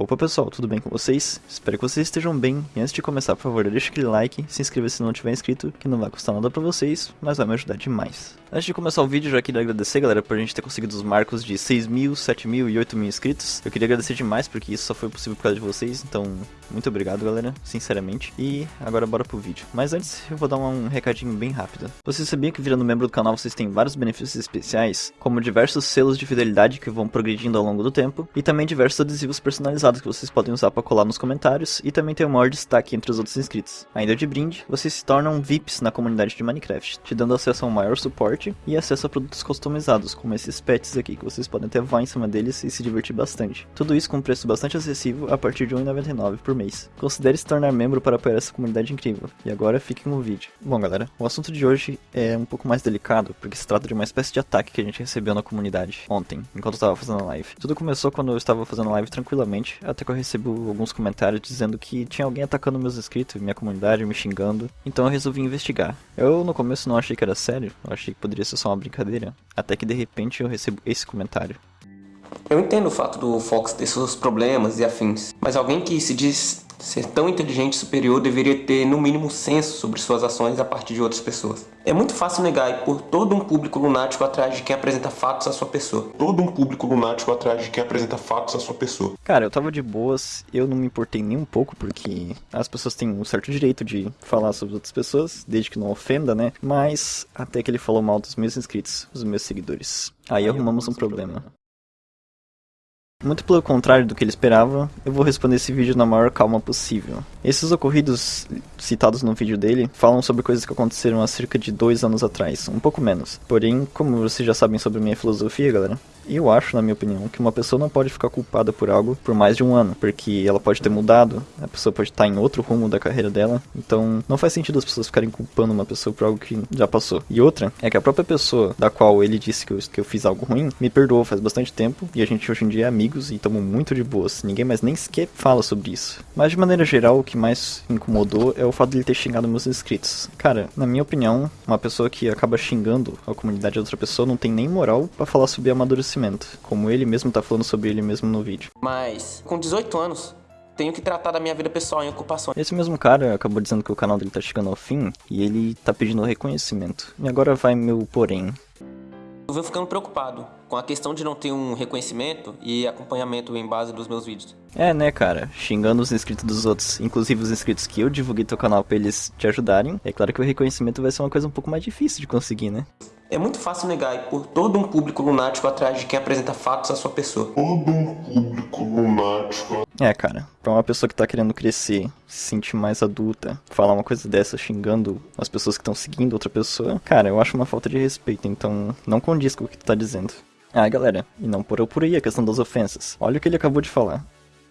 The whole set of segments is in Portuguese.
Opa pessoal, tudo bem com vocês? Espero que vocês estejam bem. E antes de começar, por favor, deixa aquele like, se inscreva se não tiver inscrito, que não vai custar nada pra vocês, mas vai me ajudar demais. Antes de começar o vídeo, já queria agradecer, galera, por a gente ter conseguido os marcos de 6 mil, 7 mil e 8 mil inscritos. Eu queria agradecer demais, porque isso só foi possível por causa de vocês, então muito obrigado, galera, sinceramente. E agora bora pro vídeo. Mas antes, eu vou dar um recadinho bem rápido. Você sabia que virando membro do canal vocês têm vários benefícios especiais, como diversos selos de fidelidade que vão progredindo ao longo do tempo, e também diversos adesivos personalizados que vocês podem usar para colar nos comentários, e também tem o maior destaque entre os outros inscritos. Ainda de brinde, vocês se tornam VIPs na comunidade de Minecraft, te dando acesso a um maior suporte e acesso a produtos customizados, como esses pets aqui, que vocês podem até voar em cima deles e se divertir bastante. Tudo isso com um preço bastante acessível a partir de R$ 1,99 por mês. Considere se tornar membro para apoiar essa comunidade incrível. E agora fiquem com o vídeo. Bom galera, o assunto de hoje é um pouco mais delicado, porque se trata de uma espécie de ataque que a gente recebeu na comunidade ontem, enquanto eu estava fazendo a live. Tudo começou quando eu estava fazendo a live tranquilamente, até que eu recebo alguns comentários dizendo que tinha alguém atacando meus inscritos, minha comunidade, me xingando. Então eu resolvi investigar. Eu no começo não achei que era sério, eu achei que poderia ser só uma brincadeira até que de repente eu recebo esse comentário. Eu entendo o fato do Fox ter seus problemas e afins, mas alguém que se diz ser tão inteligente e superior deveria ter no mínimo senso sobre suas ações a partir de outras pessoas. É muito fácil negar e por todo um público lunático atrás de quem apresenta fatos à sua pessoa. Todo um público lunático atrás de quem apresenta fatos à sua pessoa. Cara, eu tava de boas, eu não me importei nem um pouco porque as pessoas têm um certo direito de falar sobre outras pessoas, desde que não ofenda, né? Mas até que ele falou mal dos meus inscritos, dos meus seguidores. Aí, Aí arrumamos um problema. problema. Muito pelo contrário do que ele esperava, eu vou responder esse vídeo na maior calma possível. Esses ocorridos citados no vídeo dele falam sobre coisas que aconteceram há cerca de dois anos atrás, um pouco menos. Porém, como vocês já sabem sobre minha filosofia, galera, eu acho, na minha opinião, que uma pessoa não pode ficar culpada por algo por mais de um ano, porque ela pode ter mudado, a pessoa pode estar em outro rumo da carreira dela, então não faz sentido as pessoas ficarem culpando uma pessoa por algo que já passou. E outra é que a própria pessoa da qual ele disse que eu, que eu fiz algo ruim me perdoou faz bastante tempo e a gente hoje em dia é amigos e estamos muito de boas. Ninguém mais nem sequer fala sobre isso. Mas de maneira geral, o que mais incomodou é o fato de ele ter xingado meus inscritos. Cara, na minha opinião, uma pessoa que acaba xingando a comunidade de outra pessoa não tem nem moral para falar sobre amadurecimento como ele mesmo tá falando sobre ele mesmo no vídeo. Mas, com 18 anos, tenho que tratar da minha vida pessoal em ocupações. Esse mesmo cara acabou dizendo que o canal dele tá chegando ao fim e ele tá pedindo reconhecimento. E agora vai meu porém. Eu venho ficando preocupado com a questão de não ter um reconhecimento e acompanhamento em base dos meus vídeos. É, né, cara? Xingando os inscritos dos outros, inclusive os inscritos que eu divulguei teu canal pra eles te ajudarem. É claro que o reconhecimento vai ser uma coisa um pouco mais difícil de conseguir, né? É muito fácil negar e por todo um público lunático atrás de quem apresenta fatos à sua pessoa. Todo um público lunático. É, cara, pra uma pessoa que tá querendo crescer, se sentir mais adulta, falar uma coisa dessa xingando as pessoas que estão seguindo outra pessoa, cara, eu acho uma falta de respeito, então não condiz com o que tu tá dizendo. Ah, galera, e não por eu por aí a questão das ofensas. Olha o que ele acabou de falar.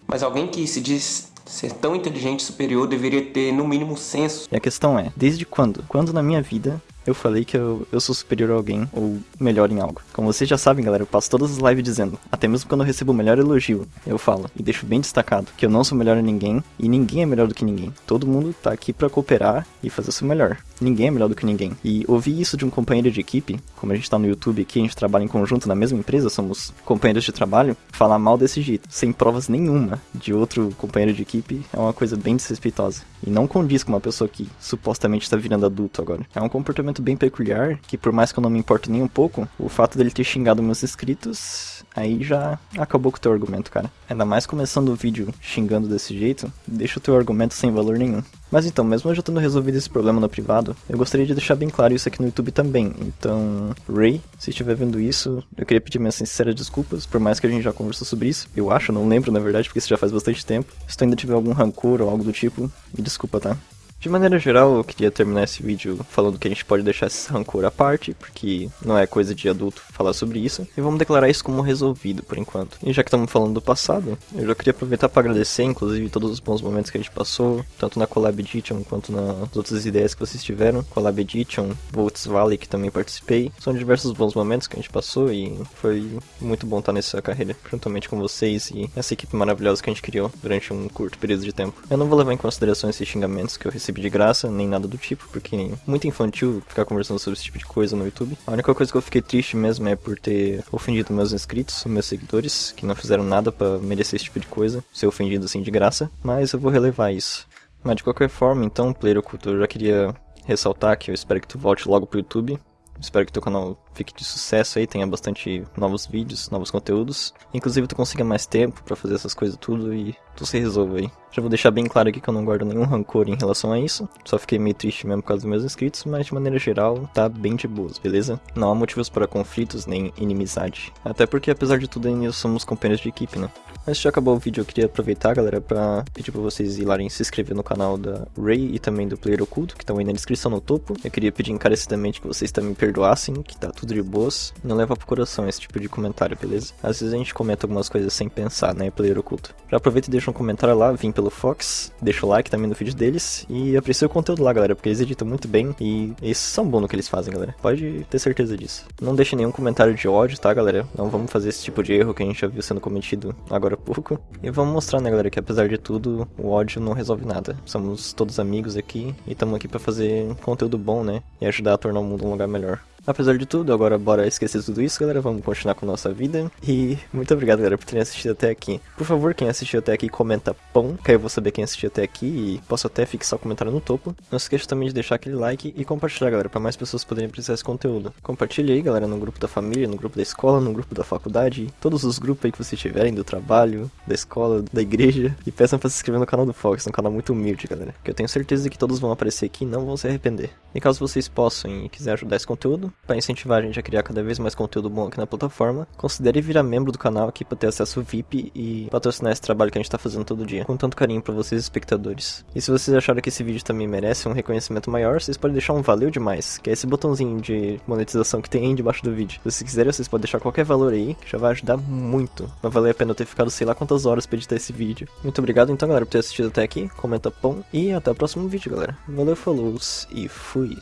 Mas alguém que se diz ser tão inteligente e superior deveria ter no mínimo senso. E a questão é, desde quando? Quando na minha vida eu falei que eu, eu sou superior a alguém ou melhor em algo. Como vocês já sabem, galera, eu passo todas as lives dizendo, até mesmo quando eu recebo o melhor elogio, eu falo e deixo bem destacado que eu não sou melhor em ninguém e ninguém é melhor do que ninguém. Todo mundo tá aqui para cooperar e fazer o seu melhor. Ninguém é melhor do que ninguém. E ouvir isso de um companheiro de equipe, como a gente tá no YouTube aqui, a gente trabalha em conjunto na mesma empresa, somos companheiros de trabalho, falar mal desse jeito, sem provas nenhuma de outro companheiro de equipe, é uma coisa bem desrespeitosa. E não condiz com uma pessoa que supostamente está virando adulto agora. É um comportamento bem peculiar, que por mais que eu não me importe nem um pouco, o fato dele ter xingado meus inscritos, aí já acabou com o teu argumento, cara. Ainda mais começando o vídeo xingando desse jeito, deixa o teu argumento sem valor nenhum. Mas então, mesmo eu já tendo resolvido esse problema no privado, eu gostaria de deixar bem claro isso aqui no YouTube também. Então, Ray, se estiver vendo isso, eu queria pedir minhas sinceras desculpas, por mais que a gente já conversou sobre isso. Eu acho, não lembro na verdade, porque isso já faz bastante tempo. Se tu ainda tiver algum rancor ou algo do tipo, me desculpa, tá? De maneira geral, eu queria terminar esse vídeo falando que a gente pode deixar esse rancor à parte, porque não é coisa de adulto falar sobre isso, e vamos declarar isso como resolvido por enquanto. E já que estamos falando do passado, eu já queria aproveitar para agradecer, inclusive, todos os bons momentos que a gente passou, tanto na Collab Edition quanto nas outras ideias que vocês tiveram. Collab Edition, Volts Valley, que também participei. São diversos bons momentos que a gente passou e foi muito bom estar nessa carreira, juntamente com vocês e essa equipe maravilhosa que a gente criou durante um curto período de tempo. Eu não vou levar em consideração esses xingamentos que eu recebi recebi de graça, nem nada do tipo, porque muito infantil ficar conversando sobre esse tipo de coisa no YouTube. A única coisa que eu fiquei triste mesmo é por ter ofendido meus inscritos, meus seguidores, que não fizeram nada para merecer esse tipo de coisa, ser ofendido assim de graça, mas eu vou relevar isso. Mas de qualquer forma, então, Player Oculto, eu já queria ressaltar que eu espero que tu volte logo pro YouTube. Espero que teu canal fique de sucesso aí, tenha bastante novos vídeos, novos conteúdos. Inclusive tu consiga mais tempo para fazer essas coisas tudo e tu se resolva aí. Já vou deixar bem claro aqui que eu não guardo nenhum rancor em relação a isso. Só fiquei meio triste mesmo por causa dos meus inscritos, mas de maneira geral tá bem de boas, beleza? Não há motivos para conflitos nem inimizade. Até porque apesar de tudo ainda somos companheiros de equipe, né? Mas já acabou o vídeo, eu queria aproveitar, galera, pra pedir pra vocês ir lá e se inscrever no canal da Ray e também do Player Oculto, que estão aí na descrição no topo. Eu queria pedir encarecidamente que vocês também perdoassem, que tá tudo de boas. Não leva pro coração esse tipo de comentário, beleza? Às vezes a gente comenta algumas coisas sem pensar, né, Player Oculto. Já aproveita e deixa um comentário lá, vim pelo Fox, deixa o like também no vídeo deles e aprecia o conteúdo lá, galera, porque eles editam muito bem e eles são bons no que eles fazem, galera. Pode ter certeza disso. Não deixe nenhum comentário de ódio, tá, galera? Não vamos fazer esse tipo de erro que a gente já viu sendo cometido agora há pouco. E vamos mostrar, né, galera, que apesar de tudo, o ódio não resolve nada. Somos todos amigos aqui e estamos aqui para fazer conteúdo bom, né? E ajudar a tornar o mundo um lugar melhor. Apesar de tudo, agora bora esquecer tudo isso, galera. Vamos continuar com nossa vida. E muito obrigado, galera, por terem assistido até aqui. Por favor, quem assistiu até aqui, comenta pão, que aí eu vou saber quem assistiu até aqui e posso até fixar o comentário no topo. Não se esqueça também de deixar aquele like e compartilhar, galera, para mais pessoas poderem apreciar esse conteúdo. Compartilhe aí, galera, no grupo da família, no grupo da escola, no grupo da faculdade, todos os grupos aí que vocês tiverem, do trabalho, da escola, da igreja. E peçam para se inscrever no canal do Fox, um canal muito humilde, galera. Que eu tenho certeza que todos vão aparecer aqui e não vão se arrepender. E caso vocês possam e quiserem ajudar esse conteúdo, para incentivar a gente a criar cada vez mais conteúdo bom aqui na plataforma, considere virar membro do canal aqui para ter acesso VIP e patrocinar esse trabalho que a gente tá fazendo todo dia, com tanto carinho para vocês espectadores. E se vocês acharam que esse vídeo também merece um reconhecimento maior, vocês podem deixar um valeu demais, que é esse botãozinho de monetização que tem aí debaixo do vídeo. Se vocês quiserem, vocês podem deixar qualquer valor aí, que já vai ajudar muito. Vai valer a pena eu ter ficado sei lá quantas horas pra editar esse vídeo. Muito obrigado então, galera, por ter assistido até aqui. Comenta pão e até o próximo vídeo, galera. Valeu, falou e fui.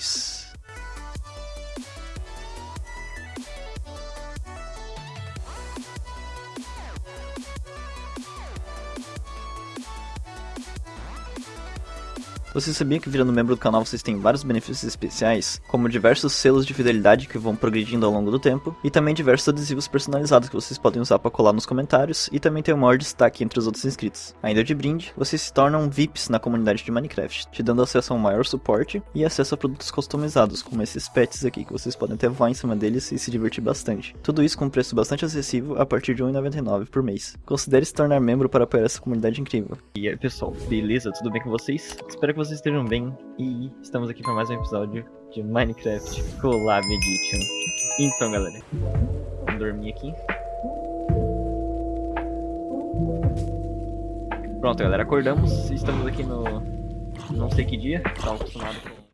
Você sabia que virando membro do canal vocês têm vários benefícios especiais, como diversos selos de fidelidade que vão progredindo ao longo do tempo, e também diversos adesivos personalizados que vocês podem usar para colar nos comentários, e também tem um maior destaque entre os outros inscritos. Ainda de brinde, vocês se tornam VIPs na comunidade de Minecraft, te dando acesso a um maior suporte e acesso a produtos customizados, como esses pets aqui, que vocês podem até voar em cima deles e se divertir bastante. Tudo isso com um preço bastante acessível a partir de R$1,99 por mês. Considere se tornar membro para apoiar essa comunidade incrível. E aí pessoal, beleza? Tudo bem com vocês? Espero que vocês estejam bem e estamos aqui para mais um episódio de Minecraft Collab Edition. Então, galera, vamos dormir aqui. Pronto, galera, acordamos. Estamos aqui no não sei que dia, tá acostumado com